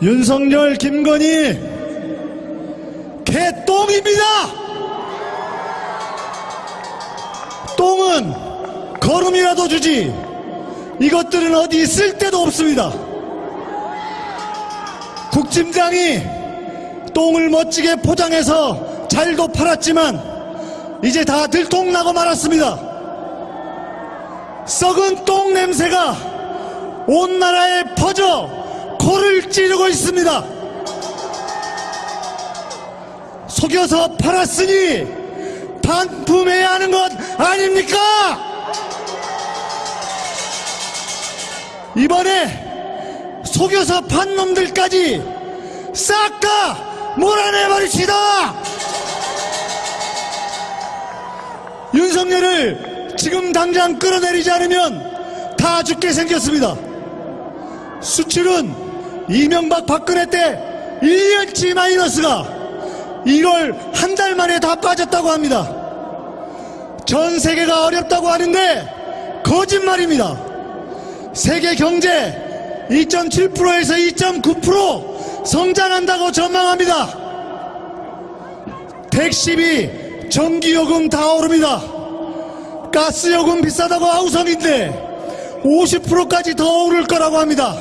윤석열, 김건희 개똥입니다. 똥은 걸음이라도 주지 이것들은 어디 있을 데도 없습니다. 국짐장이 똥을 멋지게 포장해서 잘도 팔았지만 이제 다 들통나고 말았습니다. 썩은 똥 냄새가 온 나라에 퍼져 코를 찌르고 있습니다. 속여서 팔았으니 반품해야 하는 것 아닙니까? 이번에 속여서 판 놈들까지 싹 다 몰아내버립시다! 윤석열을 지금 당장 끌어내리지 않으면 다 죽게 생겼습니다. 수출은 이명박 박근혜 때 1년치 마이너스가 1월 한 달 만에 다 빠졌다고 합니다. 전 세계가 어렵다고 하는데 거짓말입니다. 세계 경제 2.7%에서 2.9% 성장한다고 전망합니다. 택시비, 전기요금 다 오릅니다. 가스요금 비싸다고 아우성인데 50%까지 더 오를 거라고 합니다.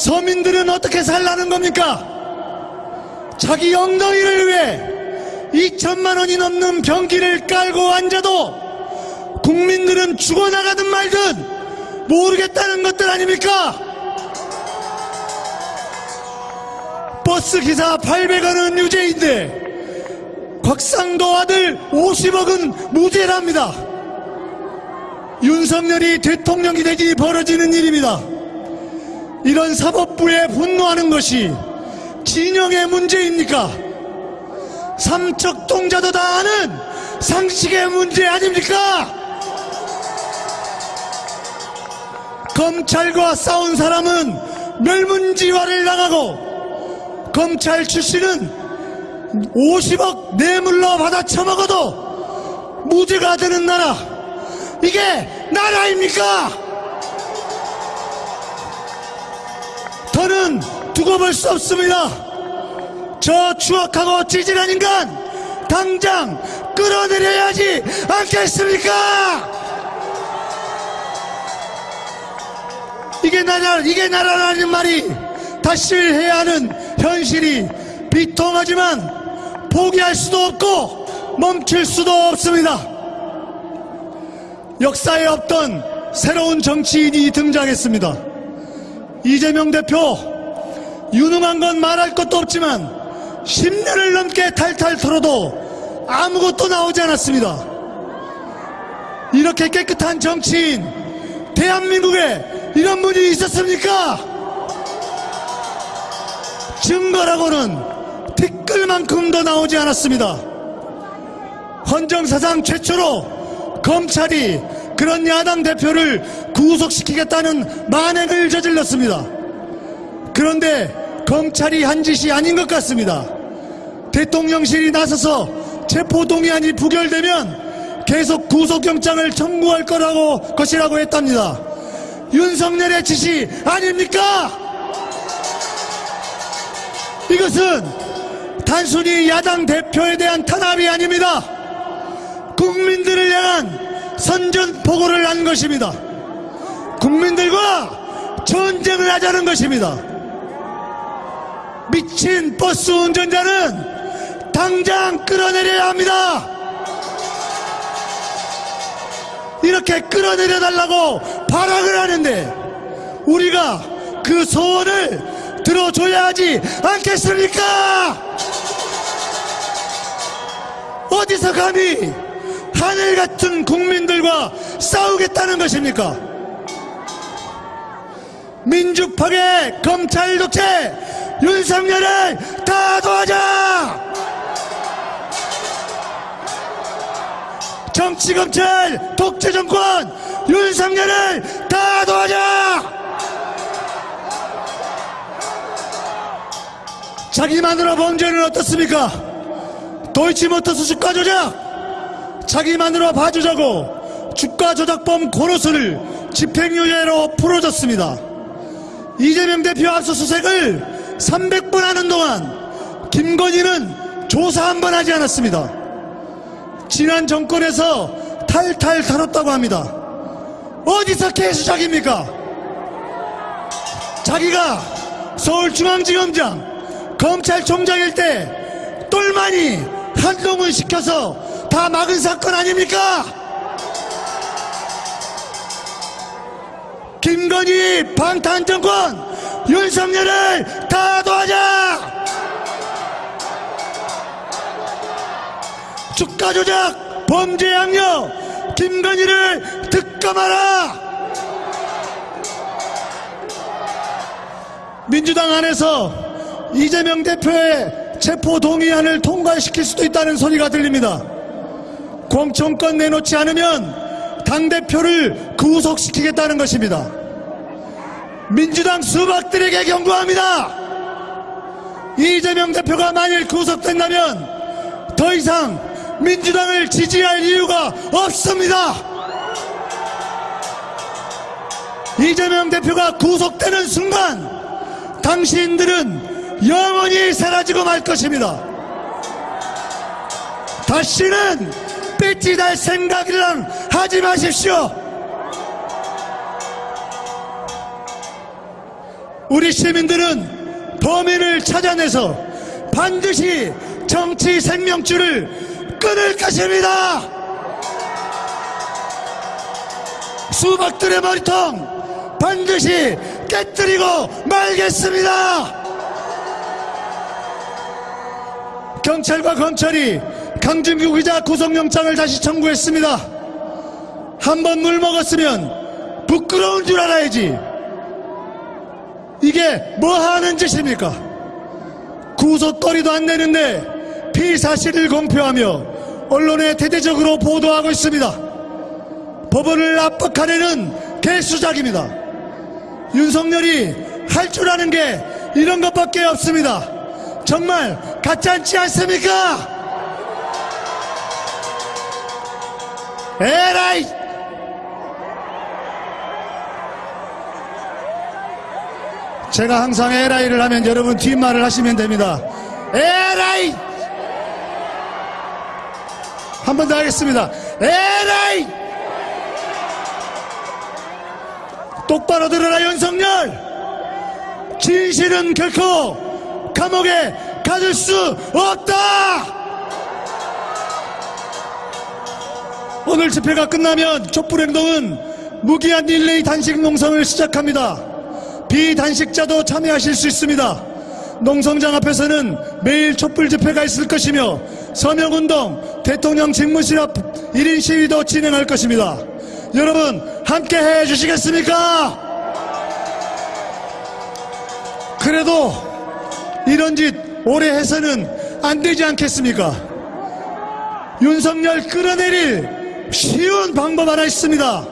서민들은 어떻게 살라는 겁니까? 자기 엉덩이를 위해 2천만 원이 넘는 병기를 깔고 앉아도 국민들은 죽어나가든 말든 모르겠다는 것들 아닙니까? 버스 기사 800원은 유죄인데 곽상도 아들 50억은 무죄랍니다. 윤석열이 대통령이 되지 벌어지는 일입니다. 이런 사법부에 분노하는 것이 진영의 문제입니까? 삼척 동자도 다 아는 상식의 문제 아닙니까? 검찰과 싸운 사람은 멸문지화를 당하고 검찰 출신은 50억 뇌물로 받아 처먹어도 무죄가 되는 나라 이게 나라입니까? 더는 두고 볼 수 없습니다. 저 추악하고 찌질한 인간 당장 끌어내려야지 않겠습니까? 이게 나라 이게 나라라는 말이 다시 해야 하는 현실이 비통하지만 포기할 수도 없고 멈출 수도 없습니다. 역사에 없던 새로운 정치인이 등장했습니다. 이재명 대표 유능한 건 말할 것도 없지만 10년을 넘게 탈탈 털어도 아무것도 나오지 않았습니다. 이렇게 깨끗한 정치인 대한민국에 이런 분이 있었습니까? 증거라고는 티끌만큼도 나오지 않았습니다. 헌정사상 최초로 검찰이 그런 야당 대표를 구속시키겠다는 만행을 저질렀습니다. 그런데 검찰이 한 짓이 아닌 것 같습니다. 대통령실이 나서서 체포동의안이 부결되면 계속 구속영장을 청구할 거라고 것이라고 했답니다. 윤석열의 짓이 아닙니까? 이것은 단순히 야당 대표에 대한 탄압이 아닙니다. 국민들을 향한 선전포고를 한 것입니다. 국민들과 전쟁을 하자는 것입니다. 미친 버스 운전자는 당장 끌어내려야 합니다. 이렇게 끌어내려 달라고 발악을 하는데 우리가 그 소원을 들어줘야 하지 않겠습니까? 어디서 감히 하늘 같은 국민들과 싸우겠다는 것입니까? 민주 파괴 검찰 독재 윤석열을 다 도와자! 정치 검찰 독재 정권 윤석열을 다 도와자! 자기만으로 범죄는 어떻습니까? 도이치모터스 주가 조작 자기만으로 봐주자고 주가 조작범 고로스를 집행유예로 풀어줬습니다. 이재명 대표 압수수색을 300번 하는 동안 김건희는 조사 한 번 하지 않았습니다. 지난 정권에서 탈탈 털었다고 합니다. 어디서 개수작입니까? 자기가 서울중앙지검장 검찰총장일 때 똘마니 한동훈 시켜서 다 막은 사건 아닙니까? 김건희 방탄 정권 윤석열을 다 도와자 주가 조작 범죄 양력 김건희를 특검하라 민주당 안에서 이재명 대표의 체포 동의안을 통과시킬 수도 있다는 소리가 들립니다. 공천권 내놓지 않으면 당대표를 구속시키겠다는 것입니다. 민주당 수박들에게 경고합니다. 이재명 대표가 만일 구속된다면 더 이상 민주당을 지지할 이유가 없습니다. 이재명 대표가 구속되는 순간 당신들은 영원히 사라지고 말 것입니다. 다시는 삐찌달 생각이랑 하지 마십시오. 우리 시민들은 범인을 찾아내서 반드시 정치 생명줄을 끊을 것입니다. 수박들의 머리통 반드시 깨뜨리고 말겠습니다. 경찰과 검찰이 강준규 기자 구속영장을 다시 청구했습니다. 한 번 물 먹었으면 부끄러운 줄 알아야지. 이게 뭐 하는 짓입니까? 구속거리도 안 내는데 피사실을 공표하며 언론에 대대적으로 보도하고 있습니다. 법원을 압박하려는 개수작입니다. 윤석열이 할 줄 아는 게 이런 것밖에 없습니다. 정말 가짜않지 않습니까? 에라이! 제가 항상 에라이를 하면 여러분 뒷말을 하시면 됩니다. 에라이! 한 번 더 하겠습니다. 에라이! 똑바로 들어라 윤석열! 진실은 결코 감옥에 가둘 수 없다! 오늘 집회가 끝나면 촛불행동은 무기한 릴레이 단식 농성을 시작합니다. 비단식자도 참여하실 수 있습니다. 농성장 앞에서는 매일 촛불 집회가 있을 것이며 서명운동, 대통령 집무실 앞 1인 시위도 진행할 것입니다. 여러분 함께 해주시겠습니까? 그래도 이런 짓 오래 해서는 안 되지 않겠습니까? 윤석열 끌어내릴 쉬운 방법 하나 있습니다.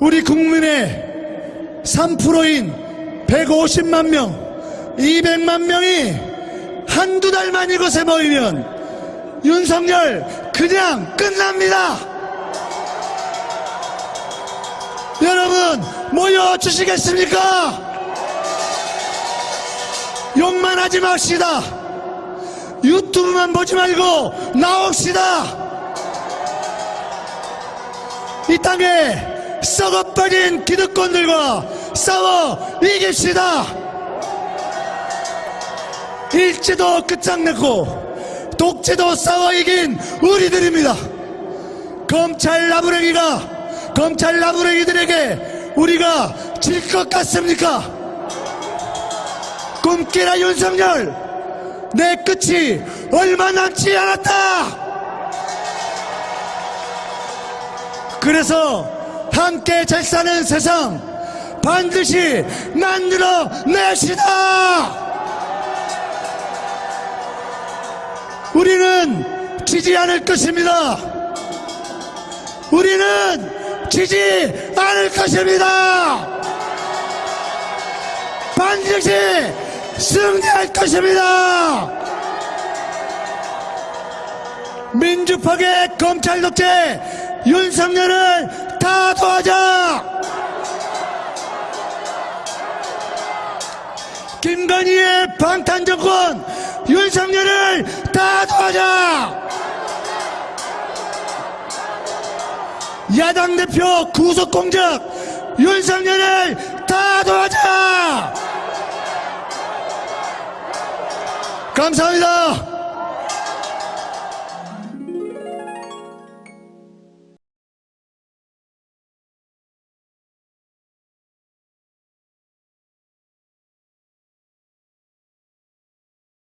우리 국민의 3%인 150만 명, 200만 명이 한두 달만 이곳에 모이면 윤석열 그냥 끝납니다. 여러분 모여주시겠습니까? 욕만 하지 맙시다. 유튜브만 보지 말고 나옵시다. 이 땅에 썩어버린 기득권들과 싸워 이깁시다. 일제도 끝장냈고 독재도 싸워 이긴 우리들입니다. 검찰 나부랭이가 검찰 나부랭이들에게 우리가 질 것 같습니까? 꿈깨라 윤석열 내 끝이 얼마 남지 않았다. 그래서 함께 잘 사는 세상 반드시 만들어 냅시다. 우리는 지지 않을 것입니다. 우리는 지지 않을 것입니다. 반드시 승리할 것입니다. 민주파계 검찰 독재 윤석열을 다 도와자! 김건희의 방탄 정권 윤석열을 다 도와자 야당 대표 구속 공작 윤석열을 다 도와자 감사합니다